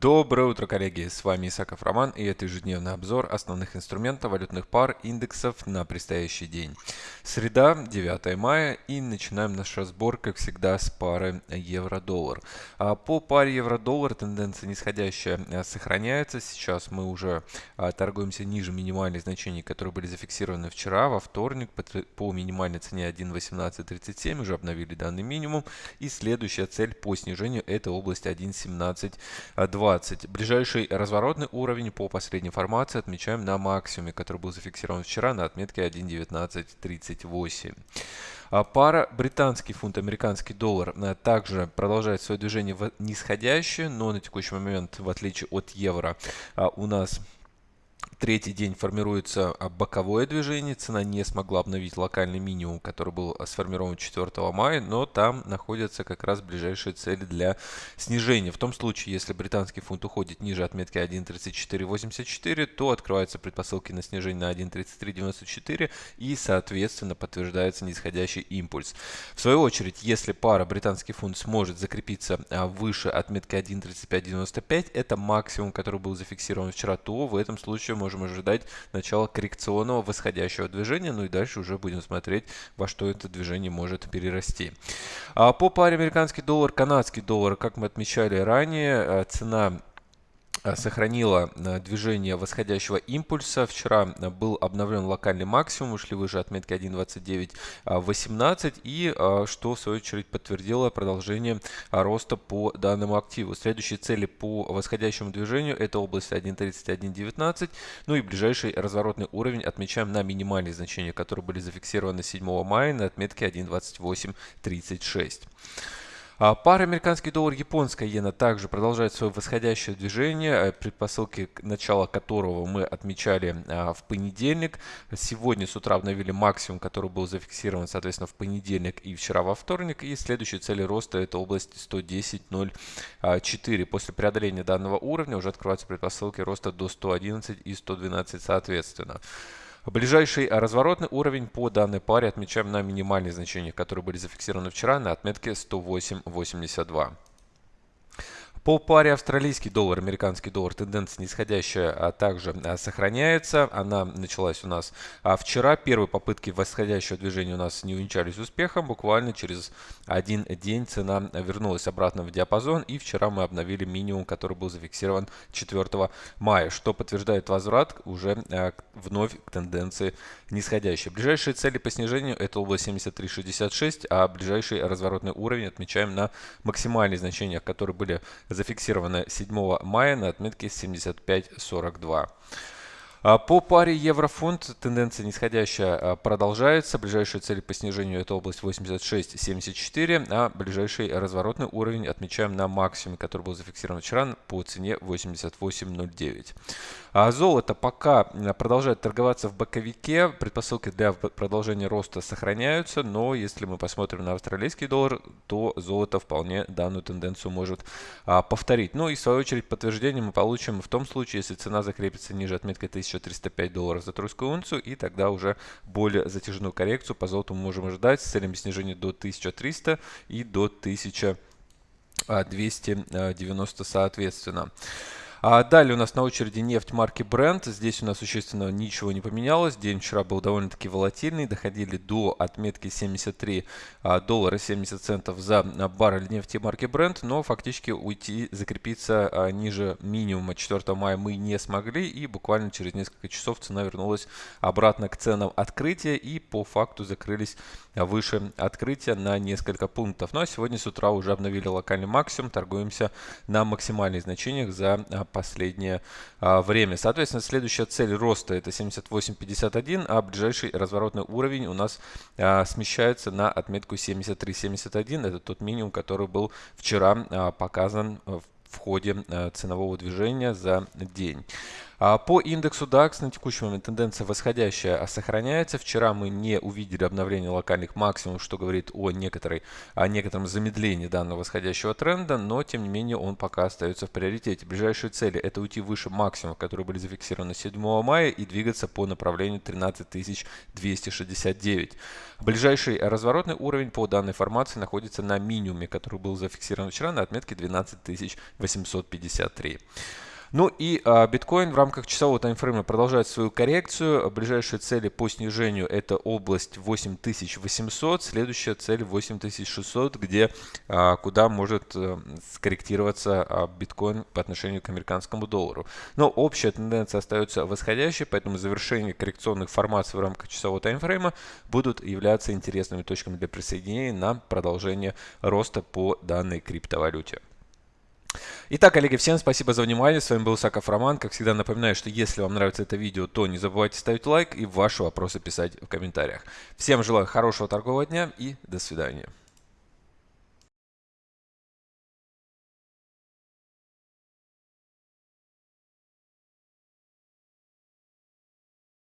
Доброе утро, коллеги! С вами Исаков Роман и это ежедневный обзор основных инструментов валютных пар индексов на предстоящий день. Среда, 9 мая и начинаем наш разбор, как всегда, с пары евро-доллар. А по паре евро-доллар тенденция нисходящая а, сохраняется. Сейчас мы уже а, торгуемся ниже минимальных значений, которые были зафиксированы вчера, во вторник, по минимальной цене 1.1837 уже обновили данный минимум. И следующая цель по снижению это область 1.1720. Ближайший разворотный уровень по последней информации отмечаем на максимуме, который был зафиксирован вчера на отметке 1.1930. 38. А пара британский фунт, американский доллар э, также продолжает свое движение нисходящее, но на текущий момент, в отличие от евро, а, у нас третий день формируется а, боковое движение. Цена не смогла обновить локальный минимум, который был а, сформирован 4 мая, но там находятся как раз ближайшие цели для снижения. В том случае, если британский фунт уходит ниже отметки 1.3484, то открываются предпосылки на снижение на 1.3394 и, соответственно, подтверждается нисходящий импульс. В свою очередь, если пара британский фунт сможет закрепиться а, выше отметки 1.3595, это максимум, который был зафиксирован вчера, то в этом случае можно можем ожидать начала коррекционного восходящего движения. Ну и дальше уже будем смотреть, во что это движение может перерасти. А по паре американский доллар, канадский доллар, как мы отмечали ранее, э, цена сохранила э, движение восходящего импульса. Вчера э, был обновлен локальный максимум, ушли выше отметки 1.2918 и что в свою очередь подтвердило продолжение роста по данному активу. Следующие цели по восходящему движению это область 1.3119, ну и ближайший разворотный уровень отмечаем на минимальные значения, которые были зафиксированы 7 мая на отметке 1.2836. А пара американский доллар, японская иена также продолжает свое восходящее движение, э, предпосылки начала которого мы отмечали а, в понедельник. Сегодня с утра обновили максимум, который был зафиксирован, соответственно, в понедельник и вчера во вторник. И следующие цели роста это область 110.04. После преодоления данного уровня уже открываются предпосылки роста до 111 и 112 соответственно. Ближайший разворотный уровень по данной паре отмечаем на минимальные значения, которые были зафиксированы вчера на отметке 108.82. По паре австралийский доллар, американский доллар тенденция нисходящая а также а, сохраняется. Она началась у нас а, вчера. Первые попытки восходящего движения у нас не увенчались успехом. Буквально через один день цена вернулась обратно в диапазон. И вчера мы обновили минимум, который был зафиксирован 4 мая, что подтверждает возврат уже вновь к тенденции нисходящей. Ближайшие цели по снижению это область 73.66, а ближайший разворотный уровень отмечаем на максимальные значения, которые были зафиксировано 7 мая на отметке 75.42. А, по паре евро-фунт тенденция нисходящая а, продолжается. Ближайшие цели по снижению это область 86.74, а ближайший разворотный уровень отмечаем на максимуме, который был зафиксирован вчера по цене 88.09. А золото пока продолжает торговаться в боковике. Предпосылки для продолжения роста сохраняются, но если мы посмотрим на австралийский доллар, то золото вполне данную тенденцию может а, повторить. Ну и в свою очередь подтверждение мы получим в том случае, если цена закрепится ниже отметки 1305 долларов за тройскую унцию, и тогда уже более затяжную коррекцию по золоту мы можем ожидать с целями снижения до 1300 и до 1290 соответственно. А далее у нас на очереди нефть марки Brent. Здесь у нас существенно ничего не поменялось. День вчера был довольно-таки волатильный. Доходили до отметки 73 а, доллара 70 центов за баррель нефти марки Brent. Но фактически уйти, закрепиться а, ниже минимума 4 мая мы не смогли. И буквально через несколько часов цена вернулась обратно к ценам открытия. И по факту закрылись выше открытия на несколько пунктов. Ну а сегодня с утра уже обновили локальный максимум. Торгуемся на максимальных значениях за а, последнее а, время. Соответственно, следующая цель роста это 78.51, а ближайший разворотный уровень у нас а, смещается на отметку 73.71. Это тот минимум, который был вчера а, показан в в ходе ценового движения за день. А по индексу DAX на текущий момент тенденция восходящая сохраняется. Вчера мы не увидели обновление локальных максимумов, что говорит о, некоторой, о некотором замедлении данного восходящего тренда, но тем не менее он пока остается в приоритете. Ближайшие цели это уйти выше максимумов, которые были зафиксированы 7 мая и двигаться по направлению 13269. Ближайший разворотный уровень по данной формации находится на минимуме, который был зафиксирован вчера на отметке 12853. Ну и а, биткоин в рамках часового таймфрейма продолжает свою коррекцию. Ближайшие цели по снижению это область 8800, следующая цель 8600, где а, куда может а, скорректироваться а, биткоин по отношению к американскому доллару. Но общая тенденция остается восходящей, поэтому завершение коррекционных формаций в рамках часового таймфрейма будут являться интересными точками для присоединения на продолжение роста по данной криптовалюте. Итак, коллеги, всем спасибо за внимание. С вами был Саков Роман. Как всегда напоминаю, что если вам нравится это видео, то не забывайте ставить лайк и ваши вопросы писать в комментариях. Всем желаю хорошего торгового дня и до свидания.